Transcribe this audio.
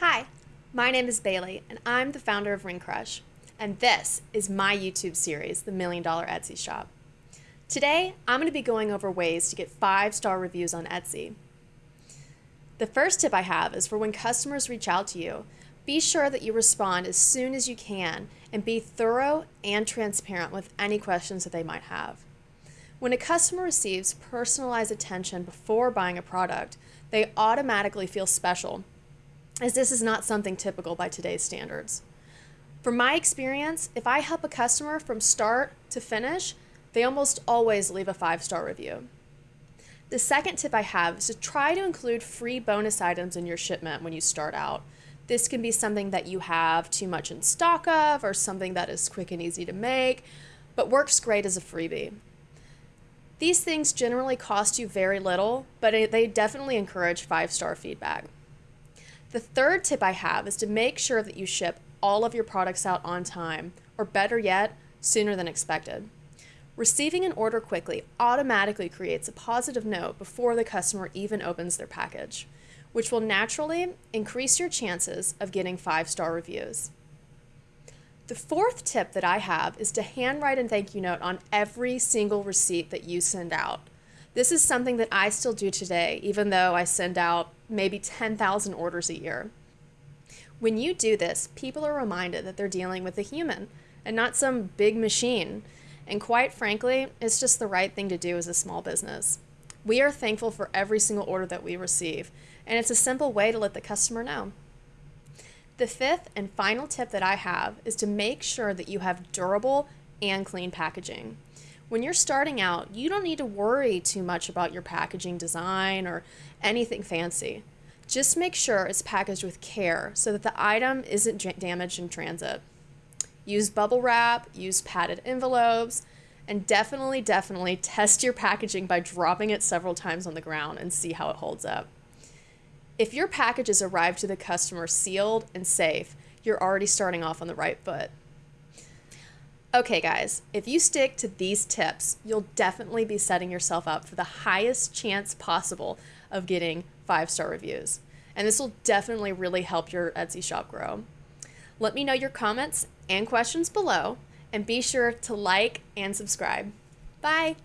Hi, my name is Bailey, and I'm the founder of Ring Crush, and this is my YouTube series, The Million Dollar Etsy Shop. Today, I'm going to be going over ways to get five star reviews on Etsy. The first tip I have is for when customers reach out to you, be sure that you respond as soon as you can and be thorough and transparent with any questions that they might have. When a customer receives personalized attention before buying a product, they automatically feel special, as this is not something typical by today's standards. From my experience, if I help a customer from start to finish, they almost always leave a five star review. The second tip I have is to try to include free bonus items in your shipment when you start out. This can be something that you have too much in stock of or something that is quick and easy to make, but works great as a freebie. These things generally cost you very little, but they definitely encourage five star feedback. The third tip I have is to make sure that you ship all of your products out on time, or better yet, sooner than expected. Receiving an order quickly automatically creates a positive note before the customer even opens their package, which will naturally increase your chances of getting five star reviews. The fourth tip that I have is to handwrite a thank you note on every single receipt that you send out. This is something that I still do today, even though I send out maybe 10,000 orders a year. When you do this, people are reminded that they're dealing with a human and not some big machine and quite frankly, it's just the right thing to do as a small business. We are thankful for every single order that we receive, and it's a simple way to let the customer know. The fifth and final tip that I have is to make sure that you have durable and clean packaging. When you're starting out, you don't need to worry too much about your packaging design or anything fancy. Just make sure it's packaged with care so that the item isn't damaged in transit. Use bubble wrap, use padded envelopes, and definitely, definitely test your packaging by dropping it several times on the ground and see how it holds up. If your packages arrive to the customer sealed and safe, you're already starting off on the right foot. Okay, guys, if you stick to these tips, you'll definitely be setting yourself up for the highest chance possible of getting five star reviews. And this will definitely really help your Etsy shop grow. Let me know your comments and questions below, and be sure to like and subscribe. Bye!